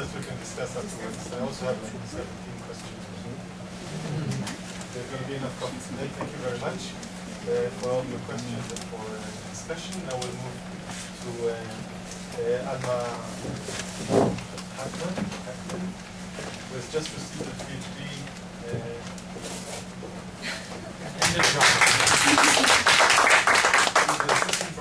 That we can discuss afterwards. I also have like 17 questions. There's going to be enough coffee today. Thank you very much uh, for all your questions and for uh, discussion. Now we'll move to uh, uh, Alma Heckman, who has just received a PhD. Uh,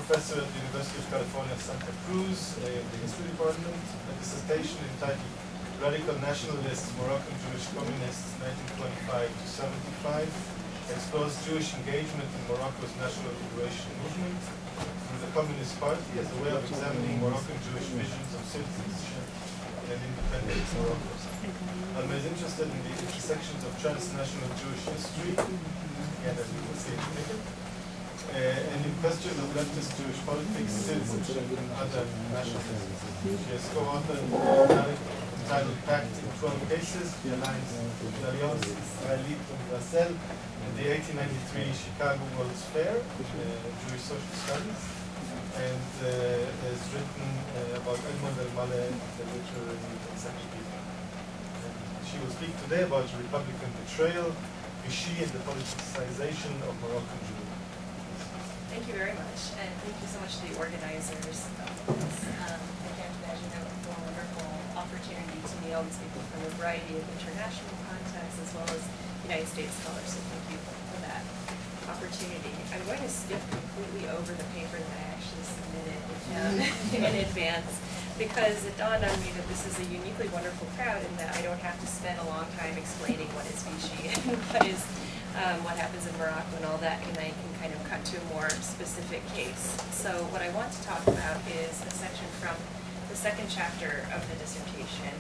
professor at the University of California, Santa Cruz, uh, in the history department. A dissertation entitled Radical Nationalists, Moroccan Jewish Communists, 1925 to 75, explores Jewish engagement in Morocco's national liberation movement through the Communist Party as a way of examining Moroccan Jewish visions of citizenship in an independent Morocco. Alma is interested in the intersections of transnational Jewish history, again as we will see in minute, uh, and in questions of leftist Jewish politics, citizenship, and other nationalisms. She has co-authored an entitled Pact in 12 Cases, the Alliance L'Alliance Israélite Universelle, and the 1893 Chicago World's Fair, uh, Jewish Social Studies, and uh, has written uh, about Edmond El-Maleh, the literary. And she will speak today about Republican betrayal, Vichy, and the politicization of Moroccan Jewry. Thank you very much, and thank you so much to the organizers of this. Um, I can't imagine a more wonderful opportunity to meet all these people from a variety of international contexts as well as United States scholars, so thank you for that opportunity. I'm going to skip completely over the paper that I actually submitted um, in advance because it dawned on me that this is a uniquely wonderful crowd and that I don't have to spend a long time explaining what is Vichy and what is um, what happens in Morocco and all that, and I can kind of cut to a more specific case. So what I want to talk about is a section from the second chapter of the dissertation,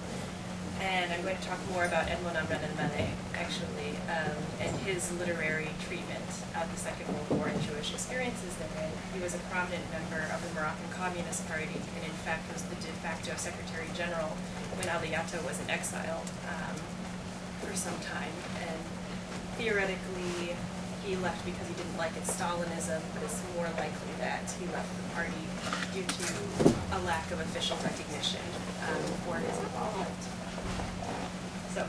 and I'm going to talk more about Edmond Amran el-Maleh, actually, um, and his literary treatment of the Second World War and Jewish experiences therein. He was a prominent member of the Moroccan Communist Party, and in fact was the de facto Secretary General when Ali Yata was in exile um, for some time. And theoretically, he left because he didn't like its Stalinism, but it's more likely that he left the party due to a lack of official recognition um, for his involvement. So,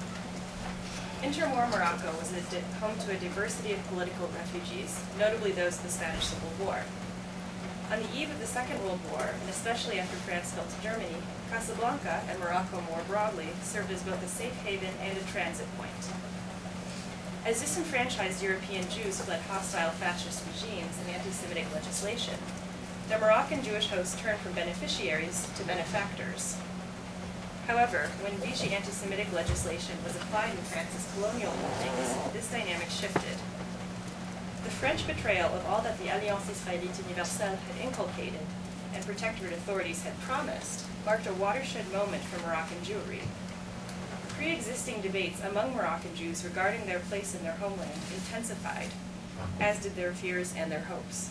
interwar Morocco was home to a diversity of political refugees, notably those of the Spanish Civil War. On the eve of the Second World War, and especially after France fell to Germany, Casablanca, and Morocco more broadly, served as both a safe haven and a transit point. As disenfranchised European Jews fled hostile fascist regimes and anti-Semitic legislation, their Moroccan Jewish hosts turned from beneficiaries to benefactors. However, when Vichy anti-Semitic legislation was applied in France's colonial holdings, this dynamic shifted. The French betrayal of all that the Alliance Israélite Universelle had inculcated and protectorate authorities had promised marked a watershed moment for Moroccan Jewry. Pre-existing debates among Moroccan Jews regarding their place in their homeland intensified, as did their fears and their hopes.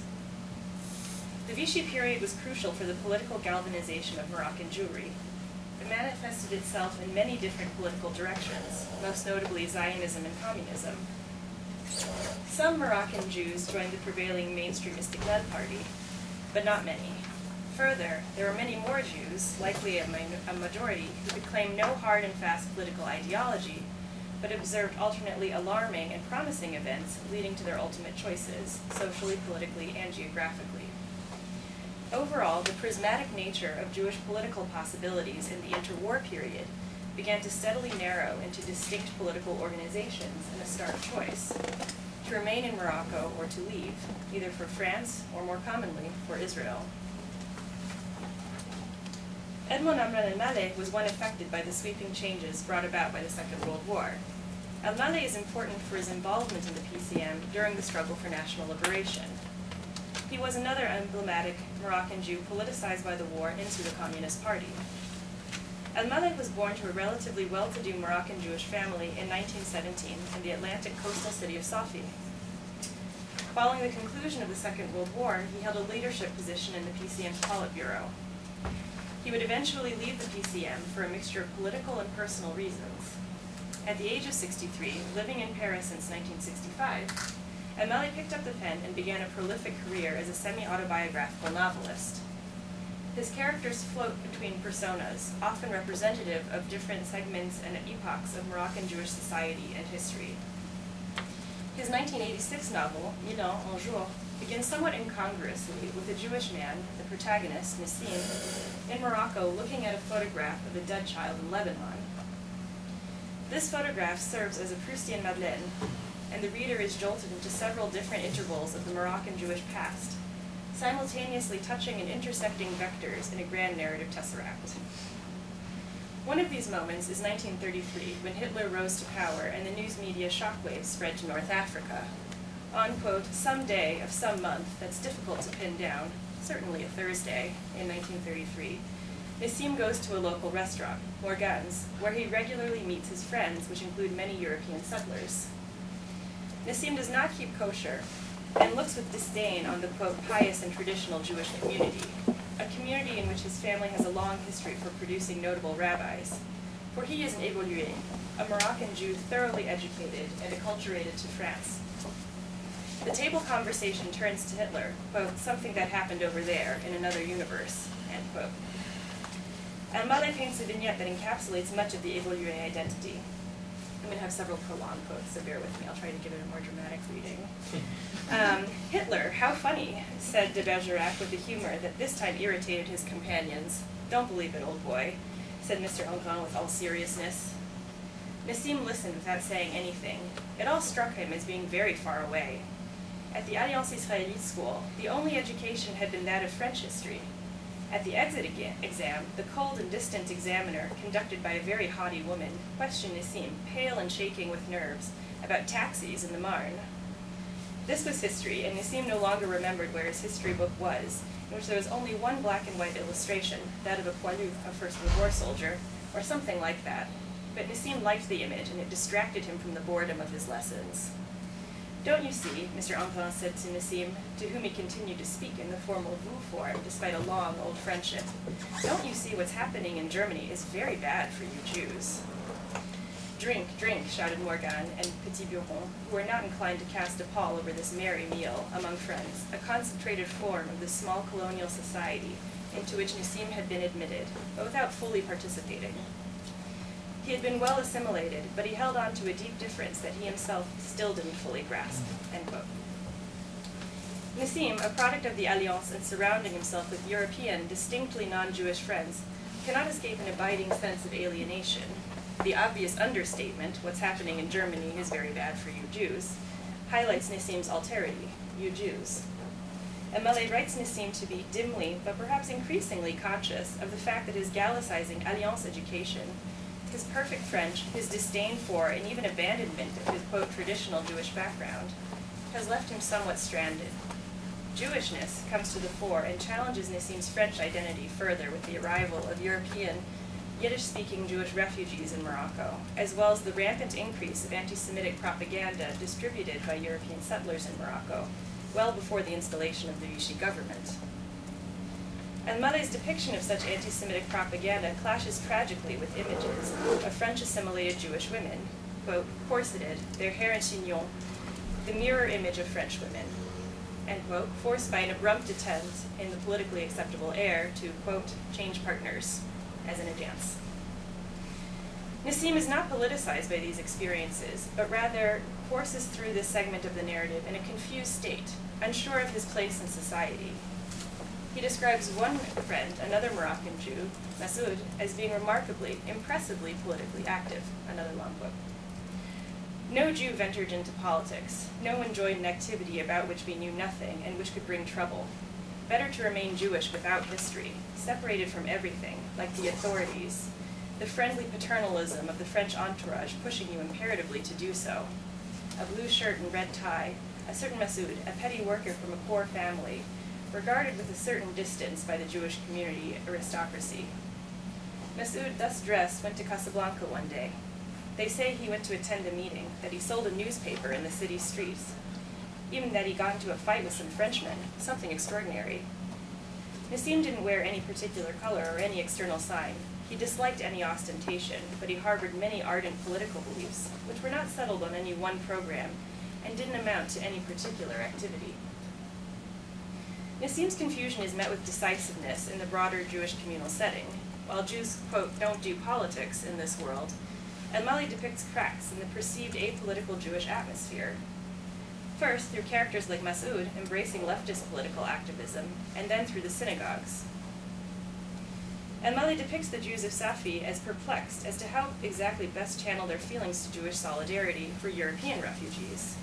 The Vichy period was crucial for the political galvanization of Moroccan Jewry. It manifested itself in many different political directions, most notably Zionism and communism. Some Moroccan Jews joined the prevailing mainstream Istiklal party, but not many. Further, there were many more Jews, likely a, a majority, who could claim no hard and fast political ideology, but observed alternately alarming and promising events leading to their ultimate choices, socially, politically, and geographically. Overall, the prismatic nature of Jewish political possibilities in the interwar period began to steadily narrow into distinct political organizations and a stark choice to remain in Morocco or to leave, either for France or more commonly for Israel. Edmond el-Maleh was one affected by the sweeping changes brought about by the Second World War. El-Maleh is important for his involvement in the PCM during the struggle for national liberation. He was another emblematic Moroccan Jew politicized by the war into the Communist Party. El-Maleh was born to a relatively well-to-do Moroccan Jewish family in 1917 in the Atlantic coastal city of Safi. Following the conclusion of the Second World War, he held a leadership position in the PCM's Politburo. He would eventually leave the PCM for a mixture of political and personal reasons. At the age of 63, living in Paris since 1965, El-Maleh picked up the pen and began a prolific career as a semi-autobiographical novelist. his characters float between personas, often representative of different segments and epochs of Moroccan Jewish society and history. His 1986 novel, Mille ans un jour, begins somewhat incongruously with a Jewish man, the protagonist, Nassim, in Morocco looking at a photograph of a dead child in Lebanon. This photograph serves as a Proustian Madeleine, and the reader is jolted into several different intervals of the Moroccan Jewish past, simultaneously touching and intersecting vectors in a grand narrative tesseract. One of these moments is 1933, when Hitler rose to power and the news media shockwaves spread to North Africa. On, quote, some day of some month that's difficult to pin down, certainly a Thursday, in 1933, Nassim goes to a local restaurant, Morgan's, where he regularly meets his friends, which include many European settlers. Nassim does not keep kosher, and looks with disdain on the, quote, pious and traditional Jewish community, a community in which his family has a long history for producing notable rabbis. For he is an évolué, a Moroccan Jew thoroughly educated and acculturated to France. The table conversation turns to Hitler, quote, something that happened over there in another universe, end quote. Al-Maleh paints a vignette that encapsulates much of the évolué identity. I'm going to have several prolonged quotes, so bear with me. I'll try to give it a more dramatic reading. Um, Hitler, how funny, said de Bergerac with a humor that this time irritated his companions. Don't believe it, old boy, said Mr. Engrand with all seriousness. Nassim listened without saying anything. It all struck him as being very far away. At the Alliance Israélite school, the only education had been that of French history. At the exit exam, the cold and distant examiner, conducted by a very haughty woman, questioned Nassim, pale and shaking with nerves, about taxis in the Marne. This was history, and Nassim no longer remembered where his history book was, in which there was only one black and white illustration, that of a poilu, a First World War soldier, or something like that. But Nassim liked the image, and it distracted him from the boredom of his lessons. Don't you see, Mr. Engrand said to Nassim, to whom he continued to speak in the formal vous form despite a long old friendship, don't you see what's happening in Germany is very bad for you Jews? Drink, drink, shouted Morgan and Petit Buron, who were not inclined to cast a pall over this merry meal among friends, a concentrated form of the small colonial society into which Nassim had been admitted, but without fully participating. He had been well assimilated, but he held on to a deep difference that he himself still didn't fully grasp. Nassim, a product of the Alliance and surrounding himself with European, distinctly non-Jewish friends, cannot escape an abiding sense of alienation. The obvious understatement, what's happening in Germany is very bad for you Jews, highlights Nassim's alterity, you Jews. Al-Maleh writes Nassim to be dimly, but perhaps increasingly conscious of the fact that his Gallicizing Alliance education his perfect French, his disdain for, and even abandonment of his, quote, traditional Jewish background, has left him somewhat stranded. Jewishness comes to the fore and challenges Nassim's French identity further with the arrival of European, Yiddish-speaking Jewish refugees in Morocco, as well as the rampant increase of anti-Semitic propaganda distributed by European settlers in Morocco, well before the installation of the Vichy government. Al-Maleh's depiction of such anti-Semitic propaganda clashes tragically with images of French-assimilated Jewish women, quote, corseted, their hair in chignon, the mirror image of French women, end quote, forced by an abrupt attempt in the politically acceptable air to, quote, change partners, as in a dance. Nassim is not politicized by these experiences, but rather courses through this segment of the narrative in a confused state, unsure of his place in society, he describes one friend, another Moroccan Jew, Masoud, as being remarkably, impressively politically active, another long quote. No Jew ventured into politics. No one joined an activity about which we knew nothing and which could bring trouble. Better to remain Jewish without history, separated from everything, like the authorities, the friendly paternalism of the French entourage pushing you imperatively to do so. A blue shirt and red tie, a certain Masoud, a petty worker from a poor family, regarded with a certain distance by the Jewish community aristocracy. Masoud, thus dressed, went to Casablanca one day. They say he went to attend a meeting, that he sold a newspaper in the city streets, even that he got into a fight with some Frenchmen, something extraordinary. Nassim didn't wear any particular color or any external sign. He disliked any ostentation, but he harbored many ardent political beliefs, which were not settled on any one program and didn't amount to any particular activity. Nassim's confusion is met with decisiveness in the broader Jewish communal setting. While Jews, quote, don't do politics in this world, El-Maleh depicts cracks in the perceived apolitical Jewish atmosphere. First, through characters like Mas'ud embracing leftist political activism, and then through the synagogues. El-Maleh depicts the Jews of Safi as perplexed as to how exactly best channel their feelings to Jewish solidarity for European refugees.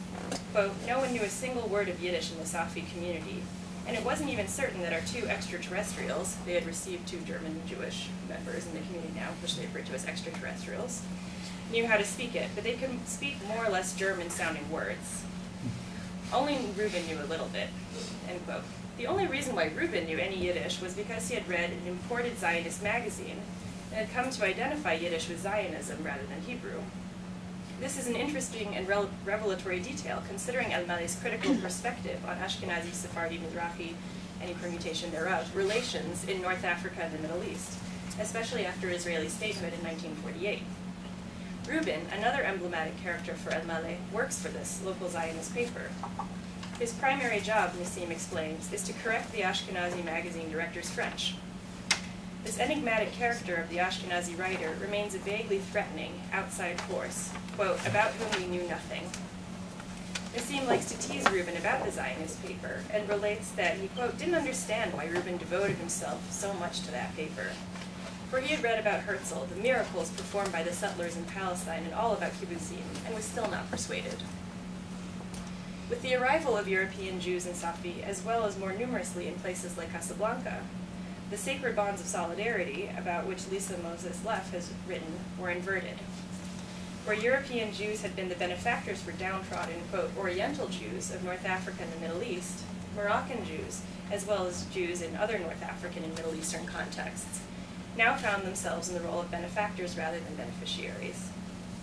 Quote, no one knew a single word of Yiddish in the Safi community, and it wasn't even certain that our two extraterrestrials, they had received two German Jewish members in the community now, which they refer to as extraterrestrials, knew how to speak it, but they could speak more or less German sounding words. Only Reuben knew a little bit, end quote. The only reason why Reuben knew any Yiddish was because he had read an imported Zionist magazine and had come to identify Yiddish with Zionism rather than Hebrew. This is an interesting and revelatory detail, considering El-Maleh's critical perspective on Ashkenazi, Sephardi, Mizrahi, any permutation thereof, relations in North Africa and the Middle East, especially after Israeli statehood in 1948. Reuben, another emblematic character for El-Maleh, works for this local Zionist paper. His primary job, Nassim explains, is to correct the Ashkenazi magazine director's French. This enigmatic character of the Ashkenazi writer remains a vaguely threatening, outside force, quote, about whom we knew nothing. Nassim likes to tease Reuben about the Zionist paper, and relates that he, quote, didn't understand why Reuben devoted himself so much to that paper. For he had read about Herzl, the miracles performed by the settlers in Palestine, and all about kibbutzim, and was still not persuaded. With the arrival of European Jews in Safi, as well as more numerously in places like Casablanca, the sacred bonds of solidarity, about which Lisa Moses Leff has written, were inverted. Where European Jews had been the benefactors for downtrodden, quote, Oriental Jews of North Africa and the Middle East, Moroccan Jews, as well as Jews in other North African and Middle Eastern contexts, now found themselves in the role of benefactors rather than beneficiaries.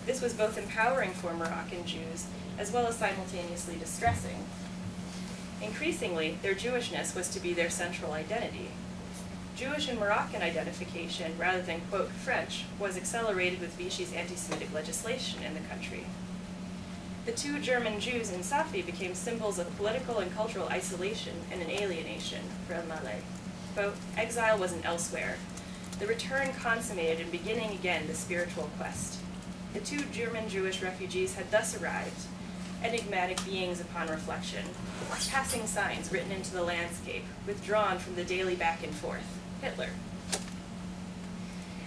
This was both empowering for Moroccan Jews as well as simultaneously distressing. Increasingly, their Jewishness was to be their central identity. Jewish and Moroccan identification, rather than, quote, French, was accelerated with Vichy's anti-Semitic legislation in the country. The two German Jews in Safi became symbols of political and cultural isolation and an alienation for El-Maleh. Quote, exile wasn't elsewhere. The return consummated and beginning again the spiritual quest. The two German Jewish refugees had thus arrived, enigmatic beings upon reflection, passing signs written into the landscape, withdrawn from the daily back and forth. Hitler.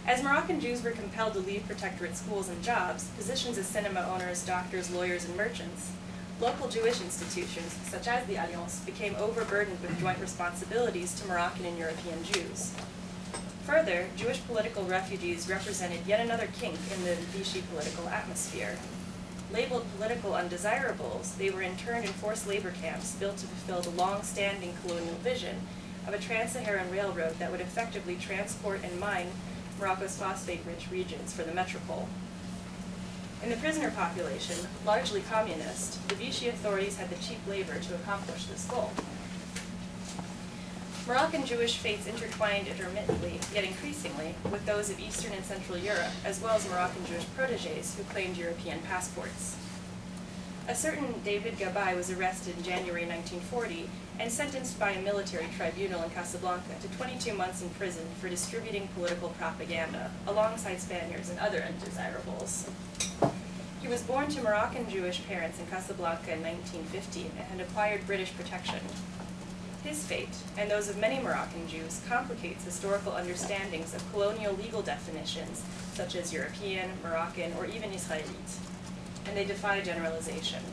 As Moroccan Jews were compelled to leave protectorate schools and jobs, positions as cinema owners, doctors, lawyers, and merchants, local Jewish institutions, such as the Alliance, became overburdened with joint responsibilities to Moroccan and European Jews. Further, Jewish political refugees represented yet another kink in the Vichy political atmosphere. Labeled political undesirables, they were interned in forced labor camps built to fulfill the long-standing colonial vision of a trans-Saharan railroad that would effectively transport and mine Morocco's phosphate-rich regions for the metropole. In the prisoner population, largely communist, the Vichy authorities had the cheap labor to accomplish this goal. Moroccan Jewish fates intertwined intermittently, yet increasingly, with those of Eastern and Central Europe, as well as Moroccan Jewish proteges who claimed European passports. A certain David Gabay was arrested in January 1940 and sentenced by a military tribunal in Casablanca to 22 months in prison for distributing political propaganda, alongside Spaniards and other undesirables. He was born to Moroccan Jewish parents in Casablanca in 1915 and had acquired British protection. His fate, and those of many Moroccan Jews, complicates historical understandings of colonial legal definitions, such as European, Moroccan, or even Israelite, and they defy generalization.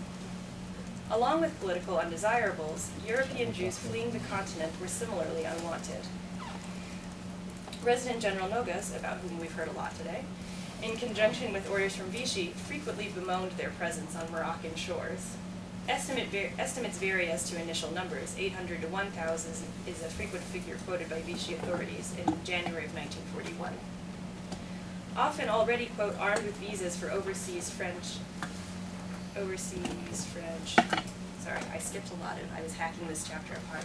Along with political undesirables, European Jews fleeing the continent were similarly unwanted. Resident General Nogues, about whom we've heard a lot today, in conjunction with orders from Vichy, frequently bemoaned their presence on Moroccan shores. Estimate var estimates vary as to initial numbers. 800 to 1,000 is a frequent figure quoted by Vichy authorities in January of 1941. Often already, quote, armed with visas for overseas French, overseas French, sorry, I skipped a lot of, I was hacking this chapter apart.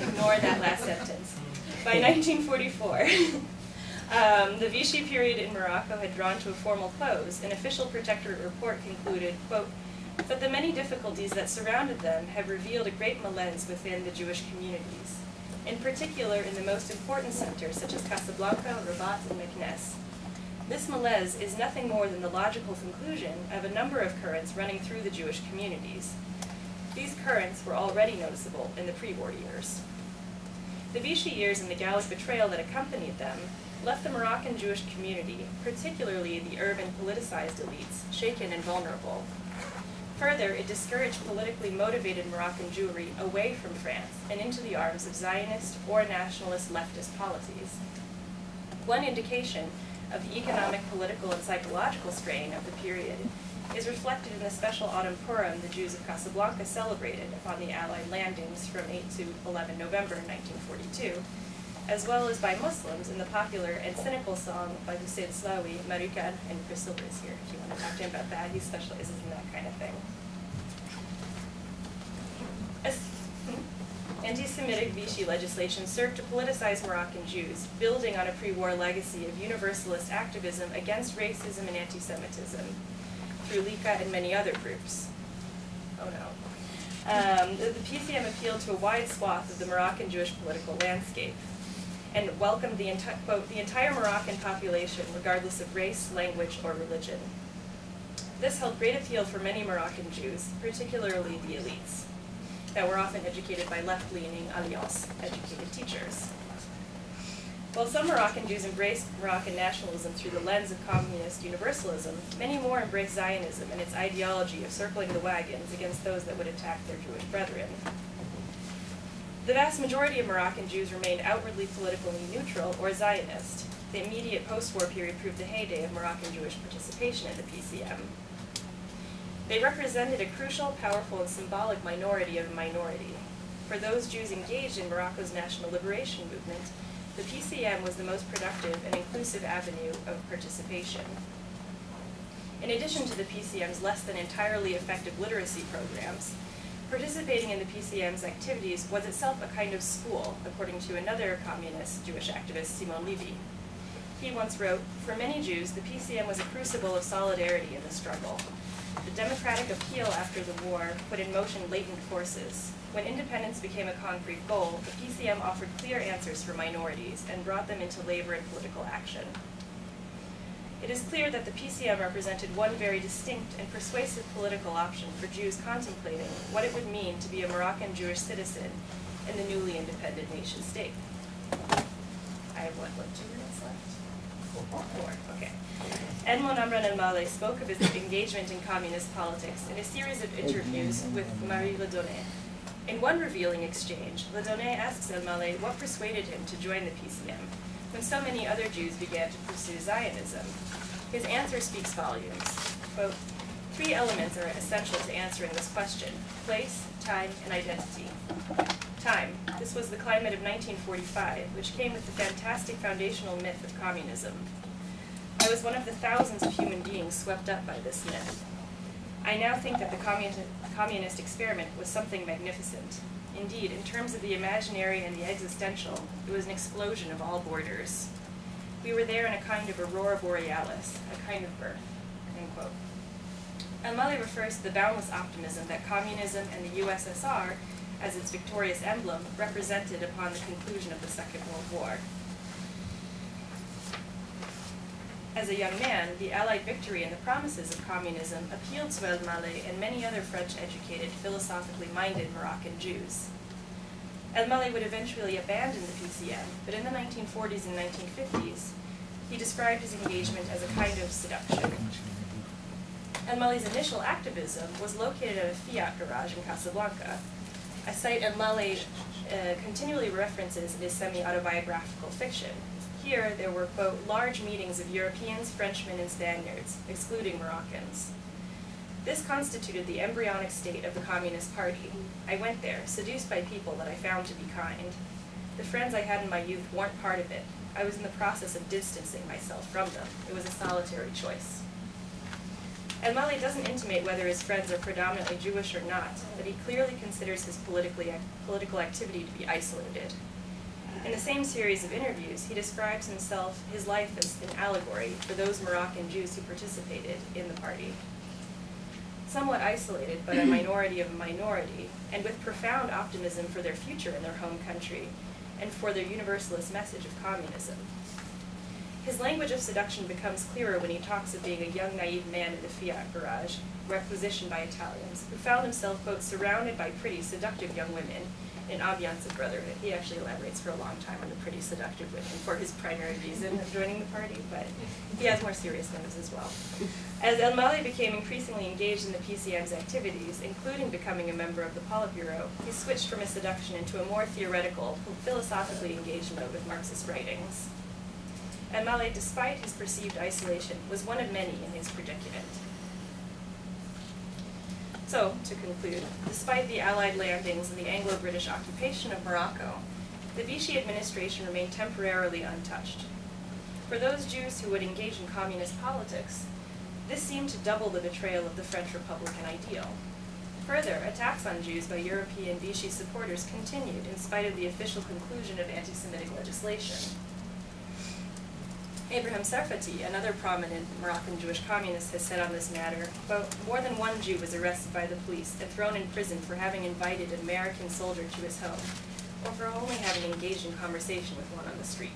Ignore that last sentence. By 1944, um, the Vichy period in Morocco had drawn to a formal close. An official protectorate report concluded, quote, that the many difficulties that surrounded them have revealed a great malaise within the Jewish communities, in particular in the most important centers such as Casablanca, Rabat, and Meknes. This malaise is nothing more than the logical conclusion of a number of currents running through the Jewish communities. These currents were already noticeable in the pre-war years. The Vichy years and the Gallic betrayal that accompanied them left the Moroccan Jewish community, particularly the urban politicized elites, shaken and vulnerable. Further, it discouraged politically motivated Moroccan Jewry away from France and into the arms of Zionist or nationalist leftist policies. One indication of the economic, political, and psychological strain of the period is reflected in the special autumn Purim the Jews of Casablanca celebrated upon the Allied landings from 8 to 11 November 1942, as well as by Muslims in the popular and cynical song by Hussein Slawi, Marukan, and Chris Silver is here if you want to talk to him about that. He specializes in that kind of thing. As- Anti-Semitic Vichy legislation served to politicize Moroccan Jews, building on a pre-war legacy of universalist activism against racism and anti-Semitism through LICA and many other groups. Oh no. Um, the, the PCM appealed to a wide swath of the Moroccan Jewish political landscape and welcomed the, enti- quote, the entire Moroccan population regardless of race, language, or religion. This held great appeal for many Moroccan Jews, particularly the elites, that were often educated by left-leaning Alliance-educated teachers. While some Moroccan Jews embraced Moroccan nationalism through the lens of communist universalism, many more embraced Zionism and its ideology of circling the wagons against those that would attack their Jewish brethren. The vast majority of Moroccan Jews remained outwardly politically neutral or Zionist. The immediate post-war period proved the heyday of Moroccan Jewish participation in the PCM. They represented a crucial, powerful, and symbolic minority of a minority. For those Jews engaged in Morocco's national liberation movement, the PCM was the most productive and inclusive avenue of participation. In addition to the PCM's less than entirely effective literacy programs, participating in the PCM's activities was itself a kind of school, according to another communist Jewish activist, Simon Levy. He once wrote, For many Jews, the PCM was a crucible of solidarity in the struggle. The democratic appeal after the war put in motion latent forces. When independence became a concrete goal, the PCM offered clear answers for minorities and brought them into labor and political action. It is clear that the PCM represented one very distinct and persuasive political option for Jews contemplating what it would mean to be a Moroccan Jewish citizen in the newly independent nation state. I have what, what, two minutes left? Four, okay. Edmond Amran El Maleh spoke of his engagement in communist politics in a series of interviews with Marie Redonnet. In one revealing exchange, Redonnet asks El Maleh what persuaded him to join the PCM when so many other Jews began to pursue Zionism. His answer speaks volumes. Quote, Three elements are essential to answering this question place, time, and identity. Time. This was the climate of 1945, which came with the fantastic foundational myth of communism. I was one of the thousands of human beings swept up by this myth. I now think that the communist, communist experiment was something magnificent. Indeed, in terms of the imaginary and the existential, it was an explosion of all borders. We were there in a kind of aurora borealis, a kind of birth. End quote. El-Maleh refers to the boundless optimism that communism and the USSR, as its victorious emblem, represented upon the conclusion of the Second World War. As a young man, the Allied victory and the promises of communism appealed to El-Maleh and many other French-educated, philosophically minded Moroccan Jews. El-Maleh would eventually abandon the PCM, but in the 1940s and 1950s, he described his engagement as a kind of seduction. El-Maleh's initial activism was located at a Fiat garage in Casablanca, a site El-Maleh uh, continually references in his semi-autobiographical fiction. Here, there were, quote, large meetings of Europeans, Frenchmen, and Spaniards, excluding Moroccans. This constituted the embryonic state of the Communist Party. I went there, seduced by people that I found to be kind. The friends I had in my youth weren't part of it. I was in the process of distancing myself from them. It was a solitary choice. El-Maleh doesn't intimate whether his friends are predominantly Jewish or not, but he clearly considers his politically, political activity to be isolated. In the same series of interviews, he describes himself, his life as an allegory for those Moroccan Jews who participated in the party. somewhat isolated but a minority of a minority, and with profound optimism for their future in their home country and for their universalist message of communism. His language of seduction becomes clearer when he talks of being a young, naive man in the Fiat garage, requisitioned by Italians, who found himself, quote, surrounded by pretty, seductive young women in ambiance of brotherhood. He actually elaborates for a long time on the pretty seductive women for his primary reason of joining the party, but he has more serious motives as well. As El Maleh became increasingly engaged in the PCM's activities, including becoming a member of the Politburo, he switched from his seduction into a more theoretical, philosophically engaged mode with Marxist writings. El Maleh, despite his perceived isolation, was one of many in his predicament. So, to conclude, despite the Allied landings and the Anglo-British occupation of Morocco, the Vichy administration remained temporarily untouched. For those Jews who would engage in communist politics, this seemed to double the betrayal of the French Republican ideal. Further, attacks on Jews by European Vichy supporters continued in spite of the official conclusion of anti-Semitic legislation. Abraham Serfaty, another prominent Moroccan Jewish communist, has said on this matter, quote, more than one Jew was arrested by the police and thrown in prison for having invited an American soldier to his home, or for only having engaged in conversation with one on the street.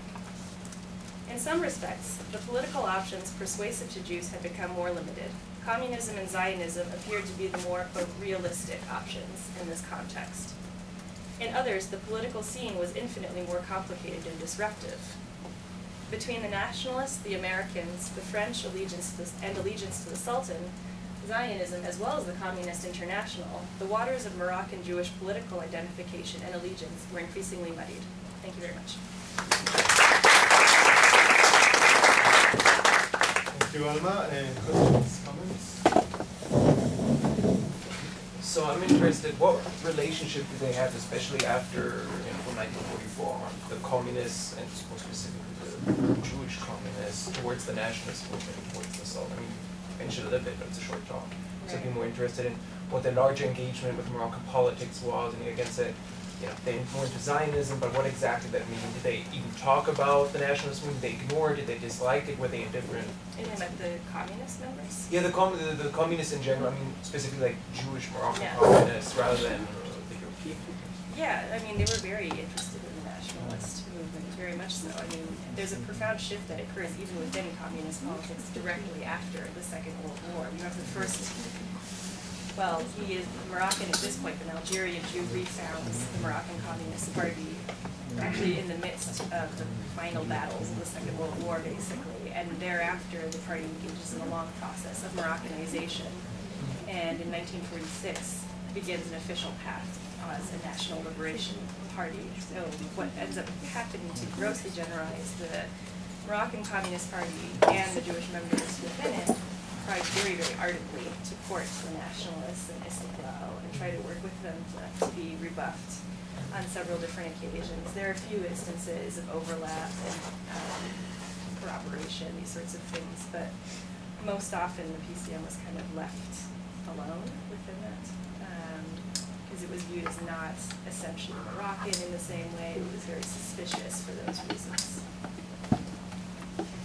In some respects, the political options persuasive to Jews had become more limited. Communism and Zionism appeared to be the more, quote, realistic options in this context. In others, the political scene was infinitely more complicated and disruptive between the nationalists, the Americans, the French allegiance to the, and allegiance to the Sultan, Zionism, as well as the Communist International, the waters of Moroccan Jewish political identification and allegiance were increasingly muddied. Thank you very much. Thank you, Alma. And questions, comments? So I'm interested, what relationship do they have, especially after, you know, 1944, the communists and more specifically the Jewish communists towards the nationalist movement, towards the Sultan. I mean, you mentioned a little bit, but it's a short talk. So I'd be more interested in what the larger engagement with Moroccan politics was, and against said, you know, they into Zionism, but what exactly that mean? Did they even talk about the nationalist movement? They ignored it? Did they dislike it? Were they indifferent? And you meant the communist members? Yeah, the, com- the, the communists in general, I mean, specifically like Jewish Moroccan Yeah. communists rather than uh, the European. Yeah, I mean, they were very interested in the nationalist movement, very much so. I mean, there's a profound shift that occurs even within communist politics directly after the Second World War. You have the first, well, he is Moroccan at this point, but an Algerian Jew refounds the Moroccan Communist Party actually in the midst of the final battles of the Second World War, basically. And thereafter, the party engages in a long process of Moroccanization. And in 1946, begins an official path as a national liberation party. So what ends up happening to grossly generalize the Moroccan Communist Party and the Jewish members within it tried very, very ardently to court the nationalists and Istiklal and try to work with them to, to be rebuffed on several different occasions. There are a few instances of overlap and um, corroboration, these sorts of things, but most often the PCM was kind of left alone within that because it was viewed as not essentially Moroccan in the same way. It was very suspicious for those reasons.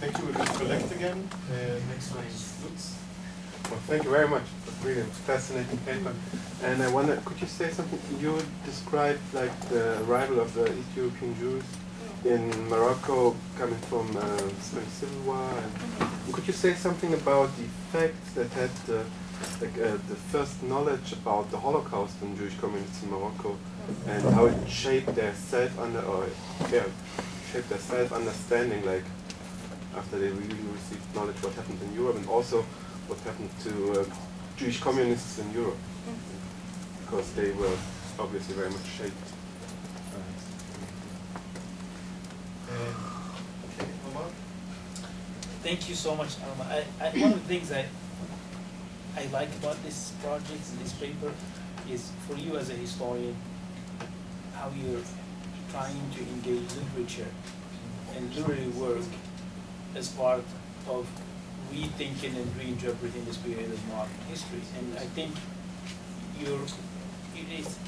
Thank you. We're going to collect again. Uh, next one is Well, thank you very much. It was really fascinating paper. And I wonder, could you say something? You described like the arrival of the East European Jews in Morocco coming from uh, Spanish Civil War. And could you say something about the effects that had the, like, uh, the first knowledge about the Holocaust in Jewish communities in Morocco and how it shaped their self under or yeah, shaped their self understanding like after they really received knowledge what happened in Europe and also what happened to uh, Jewish communists in Europe because they were obviously very much shaped. Uh, okay, Omar. Thank you so much, Alma. I, I, one of the things I, I like about this project, this paper, is for you as a historian, how you're trying to engage literature and literary work as part of rethinking and reinterpreting this period of modern history. And I think you're, it is,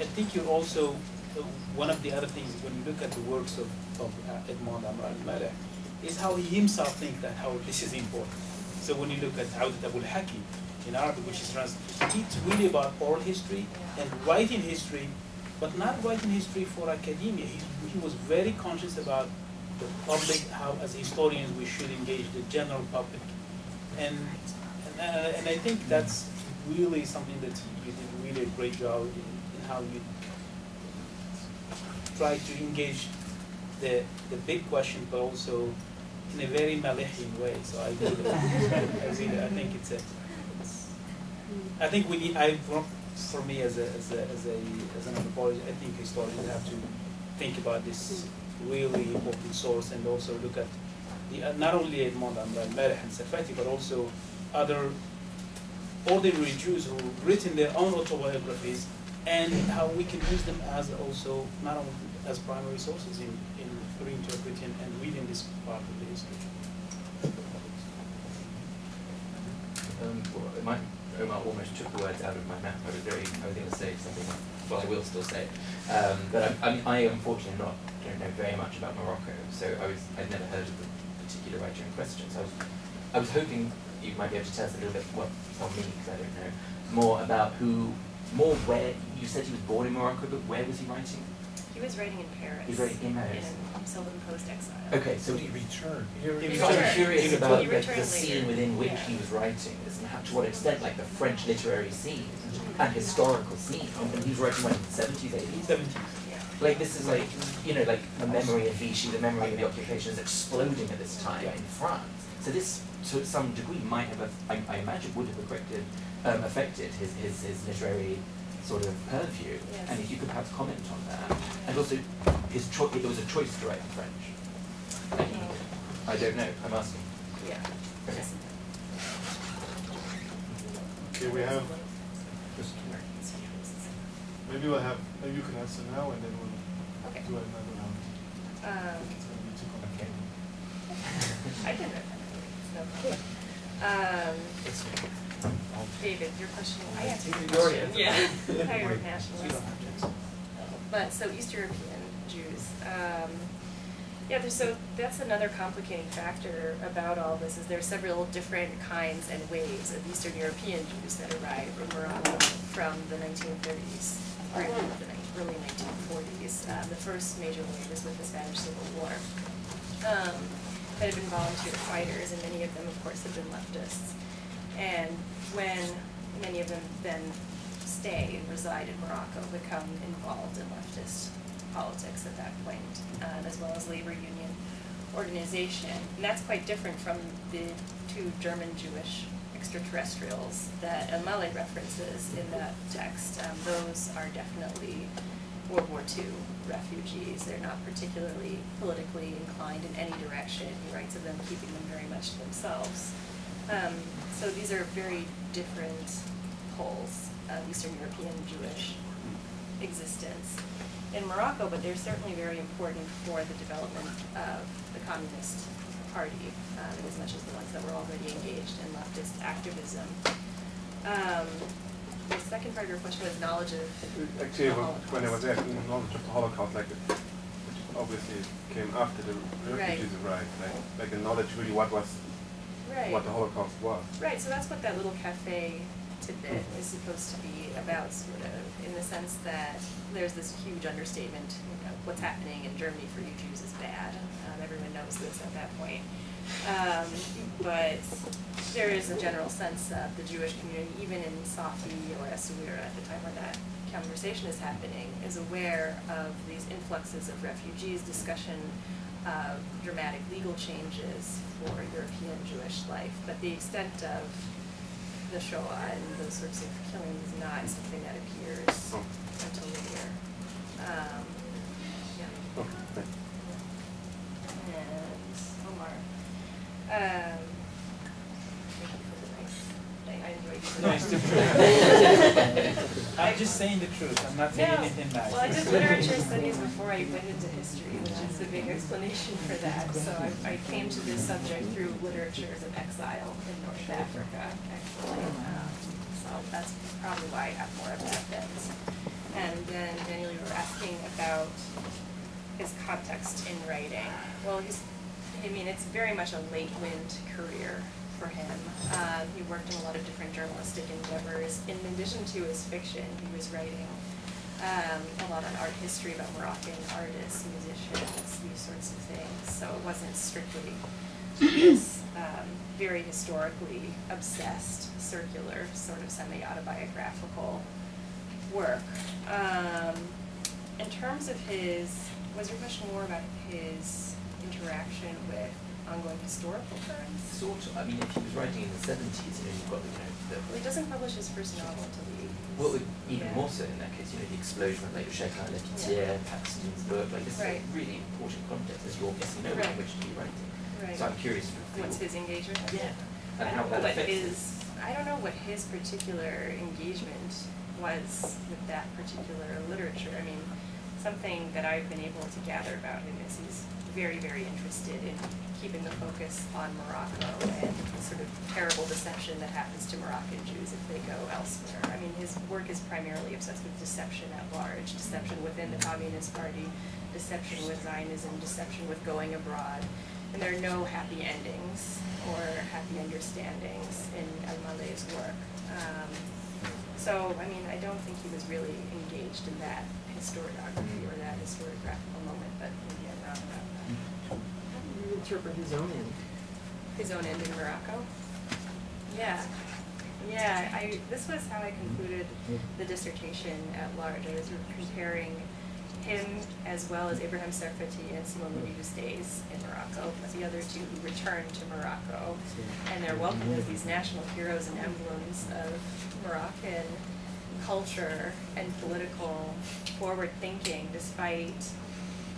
I think you're also, uh, one of the other things, when you look at the works of, of uh, Edmond Amar Malek, is how he himself thinks that how this is important. So when you look at Awdat Abu al-Haki in Arabic, which is translated, it's really about oral history and writing history, but not writing history for academia. He, he was very conscious about the public, how as historians we should engage the general public. And, and, uh, and I think that's really something that you did really a great job in, in how you try to engage the, the big question, but also in a very Malihian way. So I I think it's a, it's, I think we need, I, for- me as a, as a, as a, as an anthropologist, I think historians have to think about this really important source and also look at the, uh, not only Edmond Amral and Serfaty, but also other ordinary Jews who've written their own autobiographies and how we can use them as also not only as primary sources in, in reinterpreting and reading this part of the history. Um, well, it might, Omar almost took the words out of my mouth. I was very, I was going to say something. Well, I will still say. it. Um, but I, I, I unfortunately not don't know very much about Morocco, so I was I'd never heard of the particular writer in question. So I was, I was hoping you might be able to tell us a little bit, well, on me because I don't know, more about who, more where. You said he was born in Morocco, but where was he writing? He was writing in Paris. He was writing in Paris. In self-imposed exile. Okay, so he returned. He Because returned. I'm curious He about He the, the scene within which Yeah. he was writing this and how, to what extent, like the French literary scene and historical scene. And he was writing when, 70s, 80s? Seventies. Like this is like, you know, like the memory of Vichy, the memory of the occupation is exploding at this time in France. So this, to some degree, might have, aff- I, I imagine, would have affected, um, affected his, his, his literary sort of purview. Yes. And if you could perhaps comment on that. And also, his cho- it was a choice to write in French. And he, I don't know, I'm asking. Yeah. Okay. Okay, we have, maybe we'll have, maybe you can answer now and then we'll Okay. do another round. Um, It's gonna be too Okay. I can write that. It's no problem. Um, David, your question, I answered your You already question. Yeah. Higher nationalist. have to answer. But, so East European Jews, um, yeah, there's, so that's another complicating factor about all this, is there are several different kinds and waves of Eastern European Jews that arrived in Morocco from the nineteen thirties, or the early nineteen forties. Uh, the first major wave was with the Spanish Civil War. Um, that had been volunteer fighters, and many of them, of course, have been leftists. And when many of them then stay and reside in Morocco, become involved in leftist politics at that point, um, as well as labor union organization. And that's quite different from the two German Jewish extraterrestrials that Amale references in that text. Um, those are definitely World War II refugees. They're not particularly politically inclined in any direction. He writes of them keeping them very much to themselves. Um, so these are very different poles of Eastern European Jewish existence in Morocco, but they're certainly very important for the development of the Communist Party, um, as much as the ones that were already engaged in leftist activism. Um, the second part of your question was knowledge of Actually, the when- I was asking knowledge of the Holocaust, like, which obviously came after the refugees arrived, like, like the knowledge really what was, Right. what the Holocaust was. Right, so that's what that little cafe tidbit is supposed to be about, sort of, in the sense that there's this huge understatement, you know, what's happening in Germany for you Jews is bad. Um, everyone knows this at that point. Um, but there is a general sense of the Jewish community, even in Safi or Essaouira at the time when that conversation is happening, is aware of these influxes of refugees, discussion of dramatic legal changes for European Jewish life. But the extent of the Shoah and those sorts of killings is not something that appears Oh. until later. Um, yeah. Okay. And Omar. Um, thank you for the nice, I I enjoyed you. No, it's the truth. I'm just saying the truth, I'm not saying No. anything bad. Well, I did literature studies before I went into history, which is a big explanation for that. So I, I came to this subject through literatures of exile in North Africa, actually. Um, So that's probably why I have more of that bent. And then Daniel, you were asking about his context in writing. Well, he's, I mean, it's very much a late wind career for him. Um, he worked in a lot of different journalistic endeavors. In addition to his fiction, he was writing um, a lot on art history about Moroccan artists, musicians, these sorts of things. So it wasn't strictly this um, very historically obsessed, circular, sort of semi-autobiographical work. Um, in terms of his, was your question more about his interaction with ongoing historical currents? Sort of. I mean, if he was writing in the seventies, you know, you've got the, you know the Well, he doesn't publish his first novel until the eighties. well, even Yeah. more so in that case, you know, the explosion of like Chagrin et la Pitié, Paxton's book, like this Right. is a really important context as you're guessing no Right. language to be writing. Right. So I'm curious What's his engagement? Yeah. I how don't know that what his, I don't know what his particular engagement was with that particular literature. I mean, something that I've been able to gather about him is he's very, very interested in keeping the focus on Morocco and the sort of terrible deception that happens to Moroccan Jews if they go elsewhere. I mean, his work is primarily obsessed with deception at large, deception within the Communist Party, deception with Zionism, deception with going abroad. And there are no happy endings or happy understandings in El Maleh's work. Um, so, I mean, I don't think he was really engaged in that historiography or that historiographical moment, but maybe I'm wrong about that. How do you interpret his own end? His own end in Morocco? Yeah, yeah, I, this was how I concluded the dissertation at large. I was comparing him as well as Abraham Serfaty and Simon Louis Eustace in Morocco, the other two who returned to Morocco. And they're welcomed as these national heroes and emblems of Moroccan culture and political forward thinking despite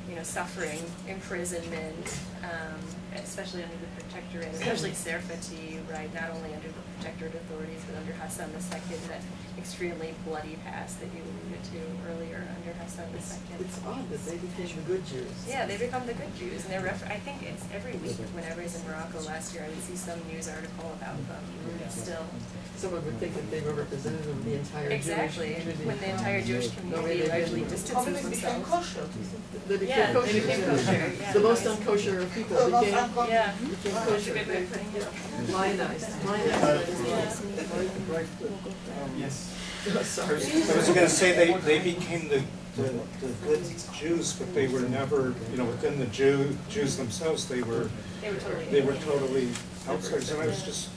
you know, suffering, imprisonment, um, especially under the protectorate, especially Serfaty, right, not only under the protectorate authorities, but under Hassan II, that extremely bloody past that you alluded to earlier under Hassan II. It's odd that they became the good Jews. Yeah, they become the good Jews, and they're refer- I think it's every week, whenever I was in Morocco last year, I would see some news article about them, still. Someone would think that they were representative of the entire Jewish Exactly, community. when the entire Jewish No community way they largely didn't. distances themselves. They became Yeah, kosher. they became kosher, yeah. The most unkosher of people became, Yeah, became that's a kosher. good way of putting it. Lionized. Yes. Sorry. I was gonna say, they, they became the, the, the good Jews, but they were never, you know, within the Jew, Jews themselves, they were, They were totally. they were totally outsiders. And I was just,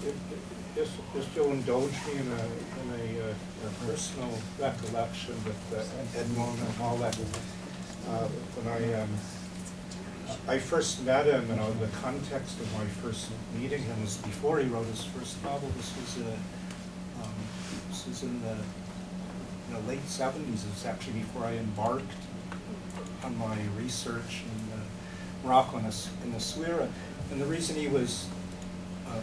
just, just you'll indulge me in a, in a, uh, a personal recollection with uh, Edmond and all that. Uh, When I, um, I first met him, you know, the context of my first meeting him was before he wrote his first novel. This was, uh, um, this was in the, in the late seventies. It was actually before I embarked on my research in uh, Morocco and the, in Essaouira. And the reason he was, uh,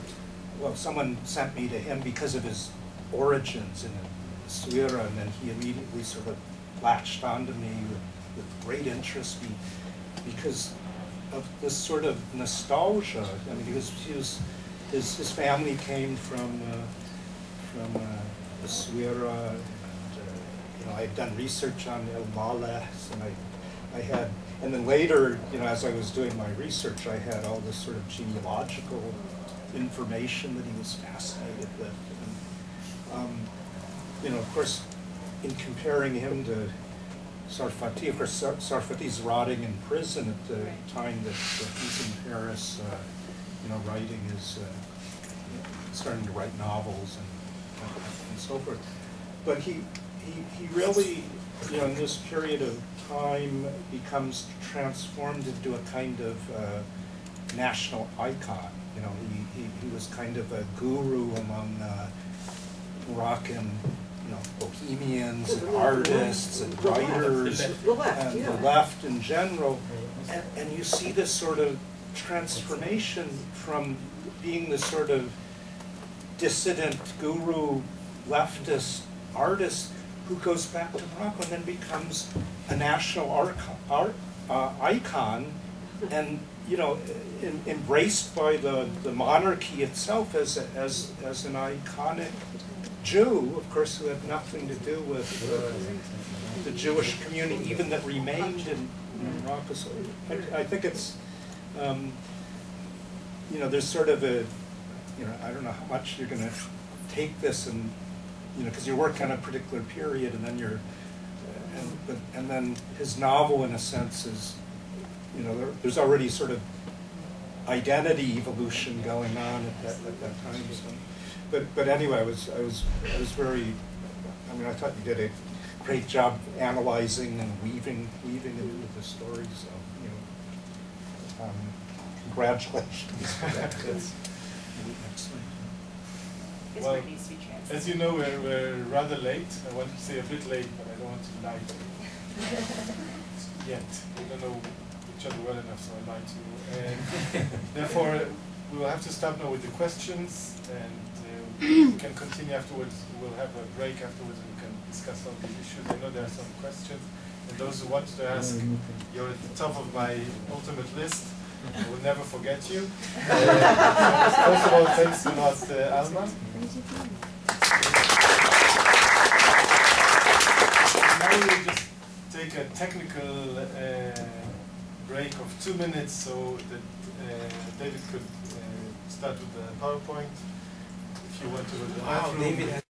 well, someone sent me to him because of his origins in Essaouira, and then he immediately sort of latched onto me with, with great interest because of this sort of nostalgia. I mean, he was, he was, his, his family came from, uh, from uh, the and, uh, you know, I had done research on El Malehs, and I, I had, and then later, you know, as I was doing my research, I had all this sort of genealogical information that he was fascinated with. And, um, you know, of course, in comparing him to Serfaty, of course, Sar- Serfaty's rotting in prison at the Right. time that, that he's in Paris, uh, you know, writing his, uh, starting to write novels and, and so forth. But he, he, he really, you know, in this period of time becomes transformed into a kind of uh, national icon. You know, he, he, he was kind of a guru among uh, Moroccan, you know, bohemians and artists and writers and the left in general. And, and you see this sort of transformation from being the sort of dissident guru leftist artist who goes back to Morocco and then becomes a national art, art uh, icon and you know em- embraced by the, the monarchy itself as, a, as, as an iconic Jew, of course, who had nothing to do with uh, the Jewish community, even that remained in, Morocco. So I, I think it's, um, you know, there's sort of a, you know, I don't know how much you're gonna take this and, you know, because you work on a particular period and then you're, and, but, and then his novel in a sense is, you know, there, there's already sort of identity evolution going on at that, at that time, so. But, but anyway, I was, I was, I was very, I mean, I thought you did a great job analyzing and weaving, weaving it into the story, so, you know. Um, congratulations for that, that's excellent. Well, work needs to be translated. As you know, we're, we're rather late. I want to say a bit late, but I don't want to lie to you. Yet. We don't know each other well enough, so I lied to you. And therefore, we will have to stop now with the questions and we can continue afterwards. We'll have a break afterwards and we can discuss all these issues. I know there are some questions. And those who want to ask, you're at the top of my ultimate list. I will never forget you. Uh, first of all, thanks a lot, uh, Alma. Now we'll just take a technical uh, break of two minutes so that uh, David could uh, start with the PowerPoint. You want to the Wow, bathroom. David